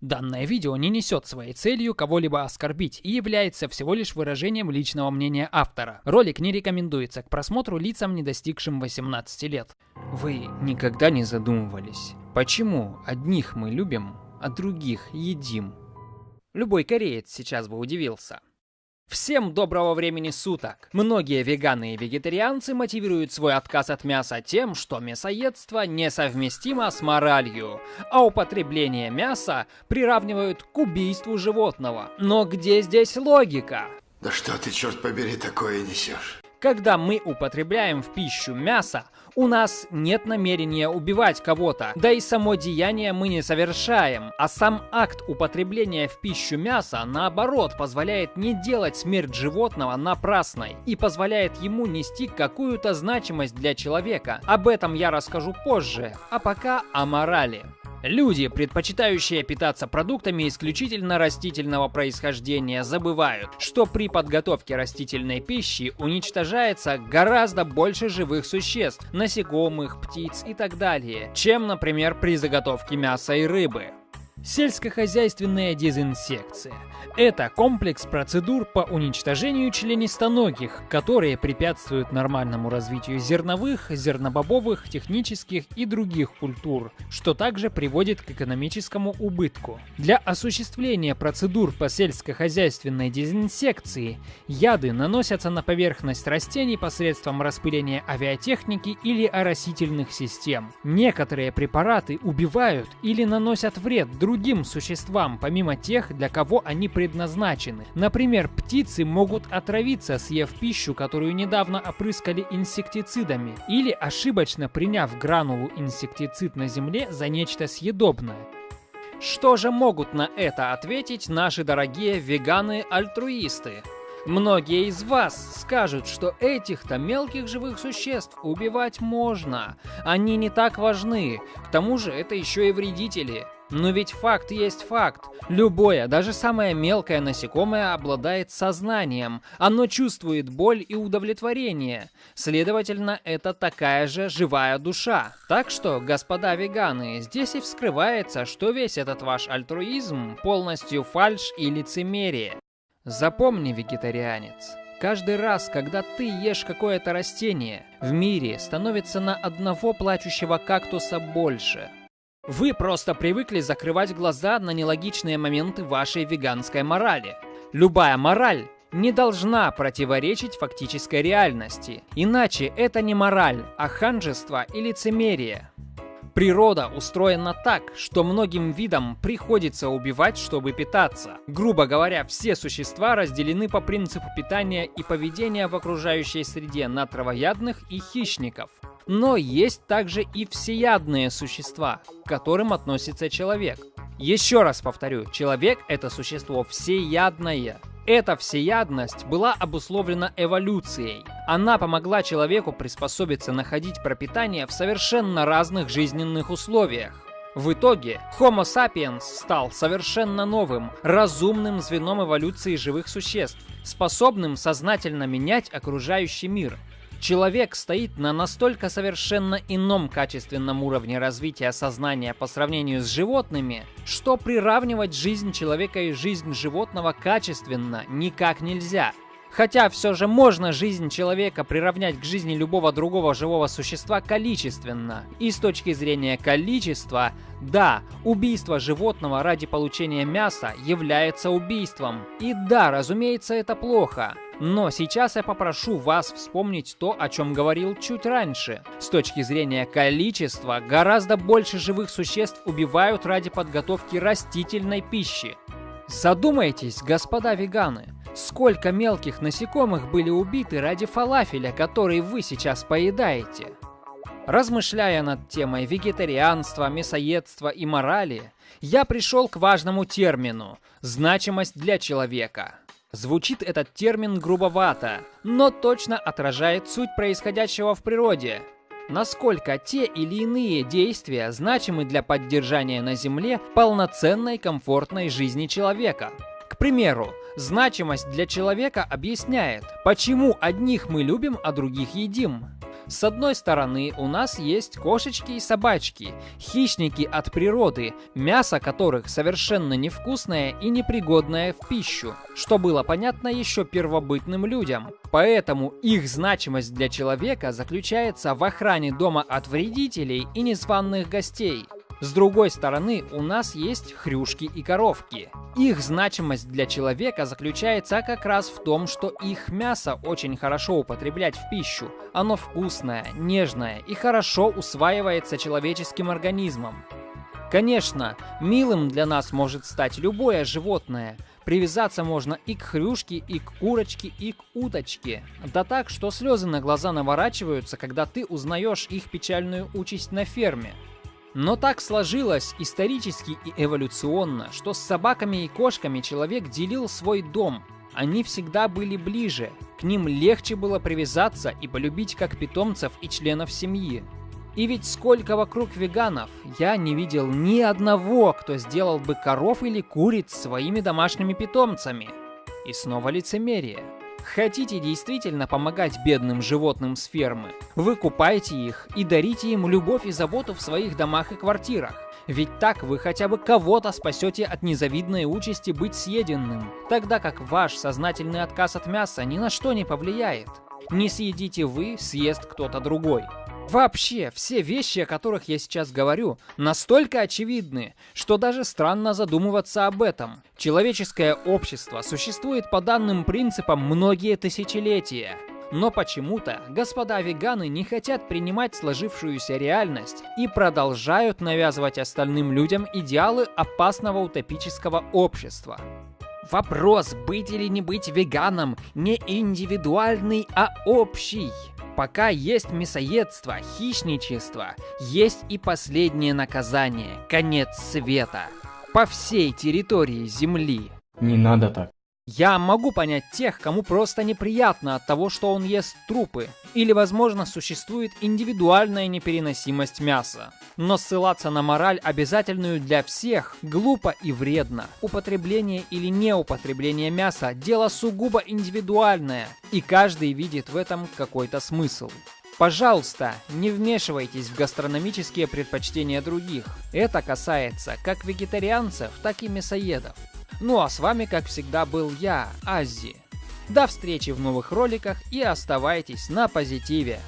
Данное видео не несет своей целью кого-либо оскорбить и является всего лишь выражением личного мнения автора. Ролик не рекомендуется к просмотру лицам, не достигшим 18 лет. Вы никогда не задумывались, почему одних мы любим, а других едим? Любой кореец сейчас бы удивился. Всем доброго времени суток! Многие веганы и вегетарианцы мотивируют свой отказ от мяса тем, что мясоедство несовместимо с моралью, а употребление мяса приравнивают к убийству животного. Но где здесь логика? Да что ты, черт побери, такое несешь? Когда мы употребляем в пищу мясо, у нас нет намерения убивать кого-то, да и само деяние мы не совершаем, а сам акт употребления в пищу мяса, наоборот, позволяет не делать смерть животного напрасной и позволяет ему нести какую-то значимость для человека. Об этом я расскажу позже, а пока о морали. Люди, предпочитающие питаться продуктами исключительно растительного происхождения, забывают, что при подготовке растительной пищи уничтожается гораздо больше живых существ, насекомых, птиц и так далее, чем, например, при заготовке мяса и рыбы. Сельскохозяйственная дезинсекция – это комплекс процедур по уничтожению членистоногих, которые препятствуют нормальному развитию зерновых, зернобобовых, технических и других культур, что также приводит к экономическому убытку. Для осуществления процедур по сельскохозяйственной дезинсекции яды наносятся на поверхность растений посредством распыления авиатехники или оросительных систем. Некоторые препараты убивают или наносят вред другим другим существам, помимо тех, для кого они предназначены. Например, птицы могут отравиться, съев пищу, которую недавно опрыскали инсектицидами, или ошибочно приняв гранулу инсектицид на земле за нечто съедобное. Что же могут на это ответить наши дорогие веганы-альтруисты? Многие из вас скажут, что этих-то мелких живых существ убивать можно. Они не так важны. К тому же это еще и вредители. Но ведь факт есть факт. Любое, даже самое мелкое насекомое обладает сознанием. Оно чувствует боль и удовлетворение. Следовательно, это такая же живая душа. Так что, господа веганы, здесь и вскрывается, что весь этот ваш альтруизм полностью фальш и лицемерие. Запомни, вегетарианец, Каждый раз, когда ты ешь какое-то растение, в мире становится на одного плачущего кактуса больше. Вы просто привыкли закрывать глаза на нелогичные моменты вашей веганской морали. Любая мораль не должна противоречить фактической реальности. Иначе это не мораль, а ханжество и лицемерие. Природа устроена так, что многим видам приходится убивать, чтобы питаться. Грубо говоря, все существа разделены по принципу питания и поведения в окружающей среде на травоядных и хищников. Но есть также и всеядные существа, к которым относится человек. Еще раз повторю, человек — это существо всеядное. Эта всеядность была обусловлена эволюцией. Она помогла человеку приспособиться находить пропитание в совершенно разных жизненных условиях. В итоге Homo sapiens стал совершенно новым, разумным звеном эволюции живых существ, способным сознательно менять окружающий мир, Человек стоит на настолько совершенно ином качественном уровне развития сознания по сравнению с животными, что приравнивать жизнь человека и жизнь животного качественно никак нельзя. Хотя все же можно жизнь человека приравнять к жизни любого другого живого существа количественно. И с точки зрения количества, да, убийство животного ради получения мяса является убийством. И да, разумеется, это плохо. Но сейчас я попрошу вас вспомнить то, о чем говорил чуть раньше. С точки зрения количества, гораздо больше живых существ убивают ради подготовки растительной пищи. Задумайтесь, господа веганы, сколько мелких насекомых были убиты ради фалафеля, который вы сейчас поедаете? Размышляя над темой вегетарианства, мясоедства и морали, я пришел к важному термину – значимость для человека – Звучит этот термин грубовато, но точно отражает суть происходящего в природе. Насколько те или иные действия значимы для поддержания на Земле полноценной комфортной жизни человека. К примеру, значимость для человека объясняет, почему одних мы любим, а других едим. С одной стороны, у нас есть кошечки и собачки, хищники от природы, мясо которых совершенно невкусное и непригодное в пищу, что было понятно еще первобытным людям. Поэтому их значимость для человека заключается в охране дома от вредителей и незваных гостей. С другой стороны, у нас есть хрюшки и коровки. Их значимость для человека заключается как раз в том, что их мясо очень хорошо употреблять в пищу. Оно вкусное, нежное и хорошо усваивается человеческим организмом. Конечно, милым для нас может стать любое животное. Привязаться можно и к хрюшке, и к курочке, и к уточке. Да так, что слезы на глаза наворачиваются, когда ты узнаешь их печальную участь на ферме. Но так сложилось исторически и эволюционно, что с собаками и кошками человек делил свой дом. Они всегда были ближе, к ним легче было привязаться и полюбить как питомцев и членов семьи. И ведь сколько вокруг веганов, я не видел ни одного, кто сделал бы коров или куриц своими домашними питомцами. И снова лицемерие. Хотите действительно помогать бедным животным с фермы? Вы купайте их и дарите им любовь и заботу в своих домах и квартирах. Ведь так вы хотя бы кого-то спасете от незавидной участи быть съеденным, тогда как ваш сознательный отказ от мяса ни на что не повлияет. Не съедите вы, съест кто-то другой. Вообще, все вещи, о которых я сейчас говорю, настолько очевидны, что даже странно задумываться об этом. Человеческое общество существует по данным принципам многие тысячелетия. Но почему-то господа веганы не хотят принимать сложившуюся реальность и продолжают навязывать остальным людям идеалы опасного утопического общества. Вопрос, быть или не быть веганом, не индивидуальный, а общий. Пока есть мясоедство, хищничество, есть и последнее наказание – конец света. По всей территории Земли. Не надо так. Я могу понять тех, кому просто неприятно от того, что он ест трупы. Или, возможно, существует индивидуальная непереносимость мяса. Но ссылаться на мораль, обязательную для всех, глупо и вредно. Употребление или неупотребление мяса – дело сугубо индивидуальное, и каждый видит в этом какой-то смысл. Пожалуйста, не вмешивайтесь в гастрономические предпочтения других. Это касается как вегетарианцев, так и мясоедов. Ну а с вами, как всегда, был я, Аззи. До встречи в новых роликах и оставайтесь на позитиве.